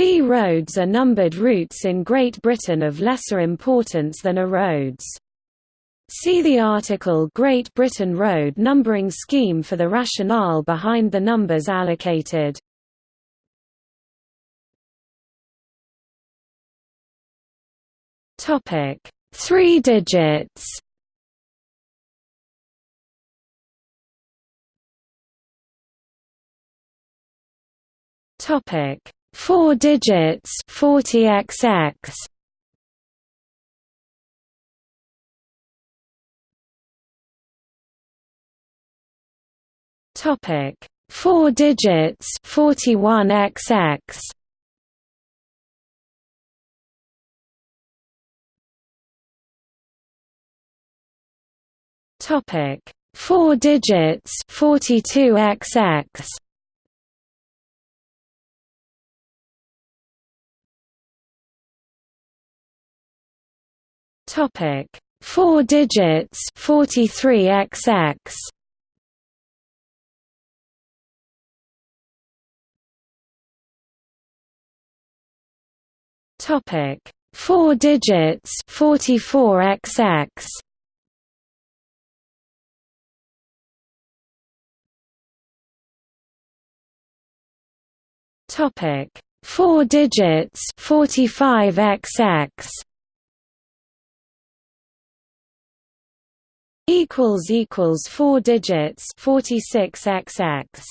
B roads are numbered routes in Great Britain of lesser importance than A roads. See the article Great Britain Road numbering scheme for the rationale behind the numbers allocated. Topic: 3 digits. Topic: 4 digits 40xx. Topic: 4 digits 41xx. Topic: 4 digits 42xx. Topic: 4 digits 43xx. Topic: 4 digits 44xx. Topic: 4 digits 45xx. Equals equals 4 digits 46xx